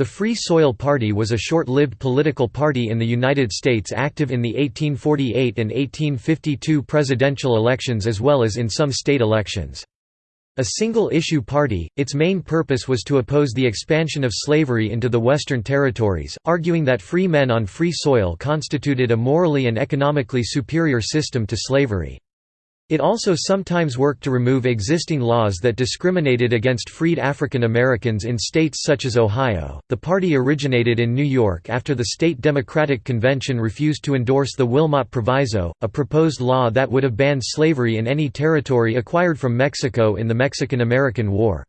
The Free Soil Party was a short-lived political party in the United States active in the 1848 and 1852 presidential elections as well as in some state elections. A single-issue party, its main purpose was to oppose the expansion of slavery into the Western territories, arguing that free men on free soil constituted a morally and economically superior system to slavery. It also sometimes worked to remove existing laws that discriminated against freed African Americans in states such as Ohio. The party originated in New York after the state Democratic Convention refused to endorse the Wilmot Proviso, a proposed law that would have banned slavery in any territory acquired from Mexico in the Mexican-American War.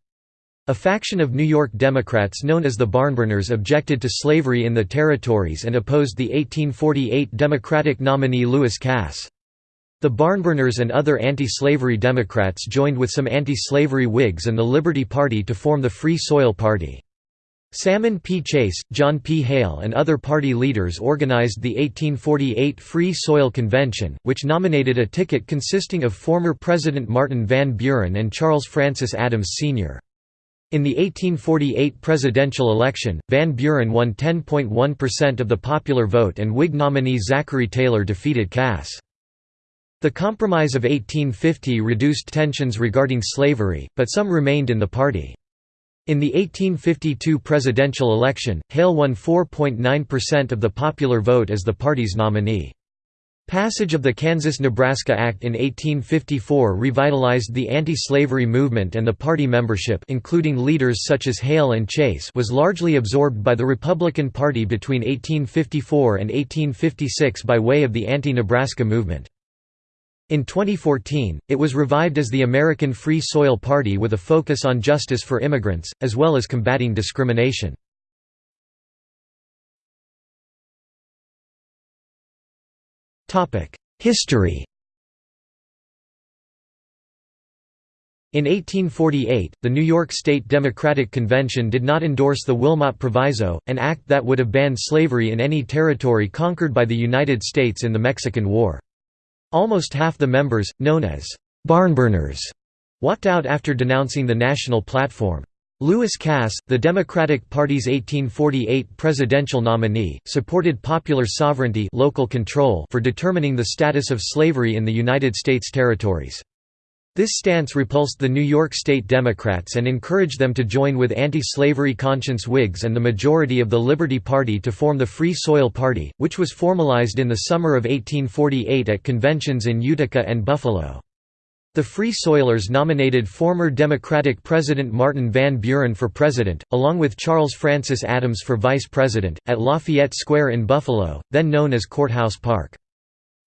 A faction of New York Democrats known as the Barnburners objected to slavery in the territories and opposed the 1848 Democratic nominee Lewis Cass. The Barnburners and other anti-slavery Democrats joined with some anti-slavery Whigs and the Liberty Party to form the Free Soil Party. Salmon P. Chase, John P. Hale and other party leaders organized the 1848 Free Soil Convention, which nominated a ticket consisting of former President Martin Van Buren and Charles Francis Adams Sr. In the 1848 presidential election, Van Buren won 10.1% of the popular vote and Whig nominee Zachary Taylor defeated Cass. The Compromise of 1850 reduced tensions regarding slavery, but some remained in the party. In the 1852 presidential election, Hale won 4.9% of the popular vote as the party's nominee. Passage of the Kansas–Nebraska Act in 1854 revitalized the anti-slavery movement and the party membership including leaders such as Hale and Chase was largely absorbed by the Republican Party between 1854 and 1856 by way of the anti-Nebraska movement. In 2014, it was revived as the American Free Soil Party with a focus on justice for immigrants, as well as combating discrimination. History In 1848, the New York State Democratic Convention did not endorse the Wilmot Proviso, an act that would have banned slavery in any territory conquered by the United States in the Mexican War. Almost half the members, known as «barnburners», walked out after denouncing the national platform. Lewis Cass, the Democratic Party's 1848 presidential nominee, supported popular sovereignty local control for determining the status of slavery in the United States territories. This stance repulsed the New York State Democrats and encouraged them to join with anti-slavery conscience Whigs and the majority of the Liberty Party to form the Free Soil Party, which was formalized in the summer of 1848 at conventions in Utica and Buffalo. The Free Soilers nominated former Democratic President Martin Van Buren for president, along with Charles Francis Adams for vice president, at Lafayette Square in Buffalo, then known as Courthouse Park.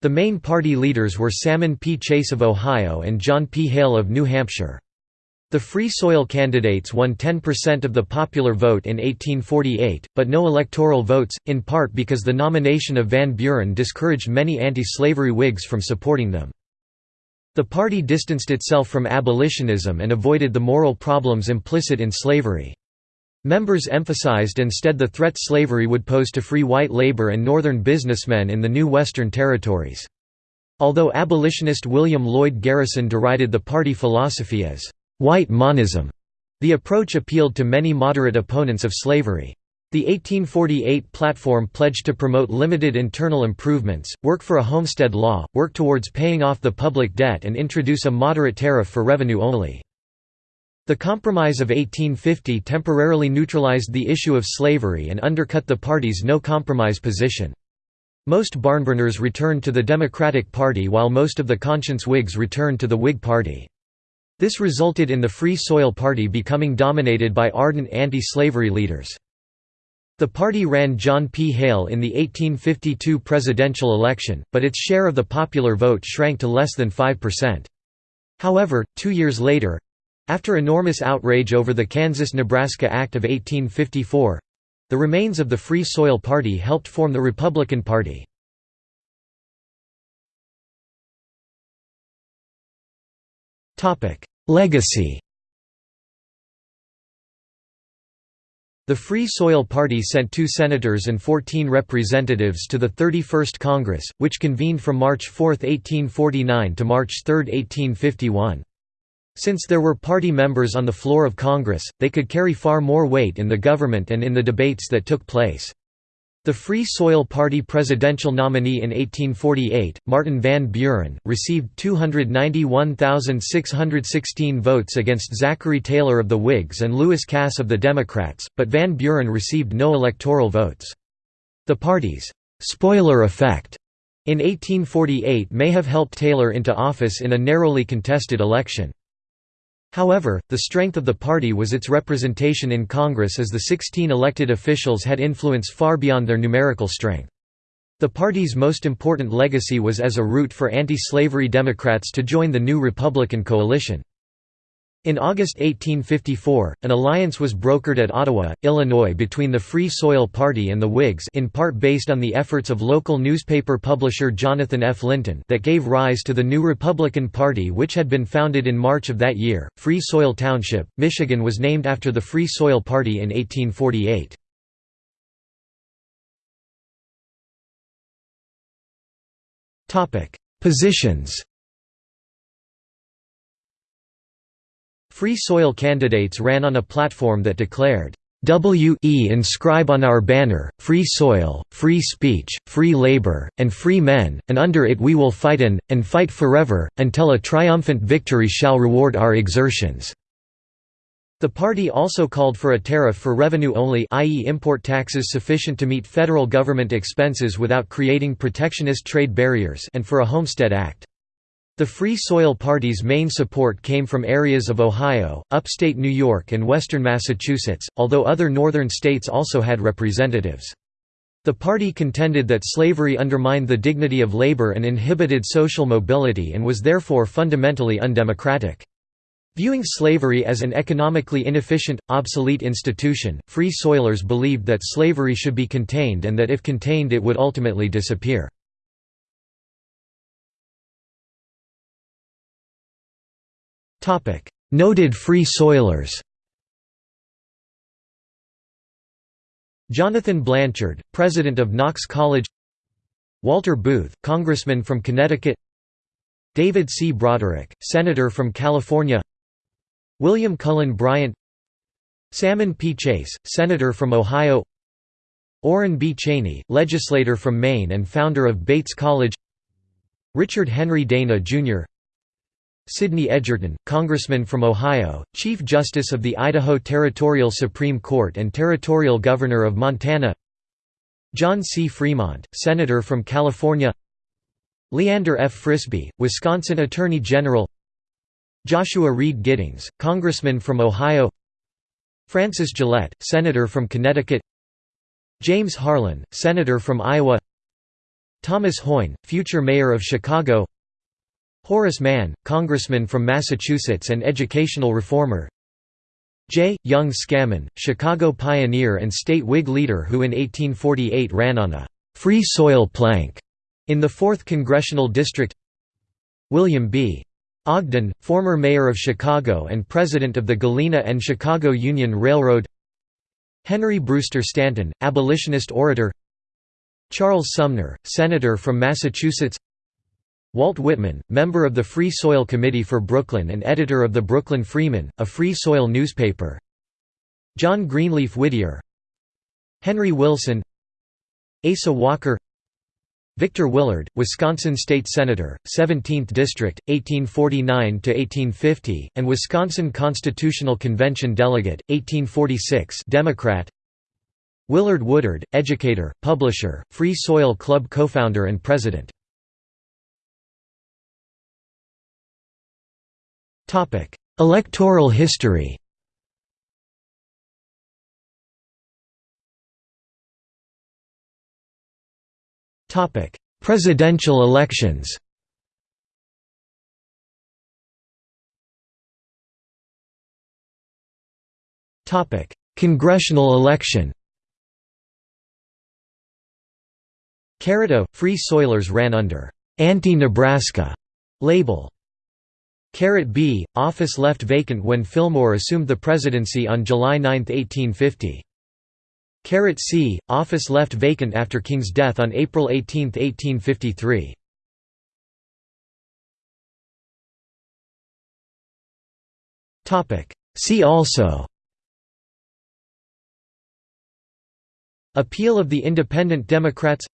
The main party leaders were Salmon P. Chase of Ohio and John P. Hale of New Hampshire. The Free Soil candidates won 10% of the popular vote in 1848, but no electoral votes, in part because the nomination of Van Buren discouraged many anti-slavery Whigs from supporting them. The party distanced itself from abolitionism and avoided the moral problems implicit in slavery. Members emphasized instead the threat slavery would pose to free white labor and northern businessmen in the new Western territories. Although abolitionist William Lloyd Garrison derided the party philosophy as «white manism», the approach appealed to many moderate opponents of slavery. The 1848 platform pledged to promote limited internal improvements, work for a homestead law, work towards paying off the public debt and introduce a moderate tariff for revenue only. The Compromise of 1850 temporarily neutralized the issue of slavery and undercut the party's no-compromise position. Most Barnburners returned to the Democratic Party while most of the conscience Whigs returned to the Whig Party. This resulted in the Free Soil Party becoming dominated by ardent anti-slavery leaders. The party ran John P. Hale in the 1852 presidential election, but its share of the popular vote shrank to less than 5%. However, two years later, after enormous outrage over the Kansas–Nebraska Act of 1854—the remains of the Free Soil Party helped form the Republican Party. Legacy The Free Soil Party sent two senators and 14 representatives to the 31st Congress, which convened from March 4, 1849 to March 3, 1851. Since there were party members on the floor of Congress, they could carry far more weight in the government and in the debates that took place. The Free Soil Party presidential nominee in 1848, Martin Van Buren, received 291,616 votes against Zachary Taylor of the Whigs and Lewis Cass of the Democrats, but Van Buren received no electoral votes. The party's «spoiler effect» in 1848 may have helped Taylor into office in a narrowly contested election. However, the strength of the party was its representation in Congress as the 16 elected officials had influence far beyond their numerical strength. The party's most important legacy was as a route for anti-slavery Democrats to join the new Republican coalition. In August 1854, an alliance was brokered at Ottawa, Illinois between the Free Soil Party and the Whigs in part based on the efforts of local newspaper publisher Jonathan F. Linton that gave rise to the new Republican Party which had been founded in March of that year. Free Soil Township, Michigan was named after the Free Soil Party in 1848. Positions Free soil candidates ran on a platform that declared, "We inscribe on our banner, free soil, free speech, free labor, and free men, and under it we will fight and, and fight forever, until a triumphant victory shall reward our exertions." The party also called for a tariff for revenue only i.e. import taxes sufficient to meet federal government expenses without creating protectionist trade barriers and for a Homestead Act. The Free Soil Party's main support came from areas of Ohio, upstate New York and western Massachusetts, although other northern states also had representatives. The party contended that slavery undermined the dignity of labor and inhibited social mobility and was therefore fundamentally undemocratic. Viewing slavery as an economically inefficient, obsolete institution, Free Soilers believed that slavery should be contained and that if contained it would ultimately disappear. Noted Free Soilers Jonathan Blanchard, president of Knox College Walter Booth, congressman from Connecticut David C. Broderick, senator from California William Cullen Bryant Salmon P. Chase, senator from Ohio Oren B. Cheney, legislator from Maine and founder of Bates College Richard Henry Dana, Jr. Sidney Edgerton, Congressman from Ohio, Chief Justice of the Idaho Territorial Supreme Court and Territorial Governor of Montana. John C. Fremont, Senator from California. Leander F. Frisby, Wisconsin Attorney General. Joshua Reed Giddings, Congressman from Ohio. Francis Gillette, Senator from Connecticut. James Harlan, Senator from Iowa. Thomas Hoyne, future Mayor of Chicago Horace Mann, congressman from Massachusetts and educational reformer. J. Young Scammon, Chicago pioneer and state Whig leader who in 1848 ran on a «free soil plank» in the 4th Congressional District. William B. Ogden, former mayor of Chicago and president of the Galena and Chicago Union Railroad. Henry Brewster Stanton, abolitionist orator. Charles Sumner, senator from Massachusetts Walt Whitman, member of the Free Soil Committee for Brooklyn and editor of the Brooklyn Freeman, a free soil newspaper. John Greenleaf Whittier. Henry Wilson. Asa Walker. Victor Willard, Wisconsin State Senator, 17th District, 1849–1850, and Wisconsin Constitutional Convention Delegate, 1846 Democrat. Willard Woodard, educator, publisher, Free Soil Club co-founder and president Electoral history. Presidential elections. Congressional election. Carita, Free Soilers ran under «Anti-Nebraska» label B, office left vacant when Fillmore assumed the presidency on July 9, 1850. Caret C, office left vacant after King's death on April 18, 1853. See also Appeal of the Independent Democrats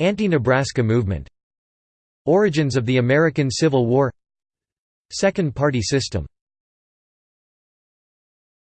Anti-Nebraska movement Origins of the American Civil War Second party system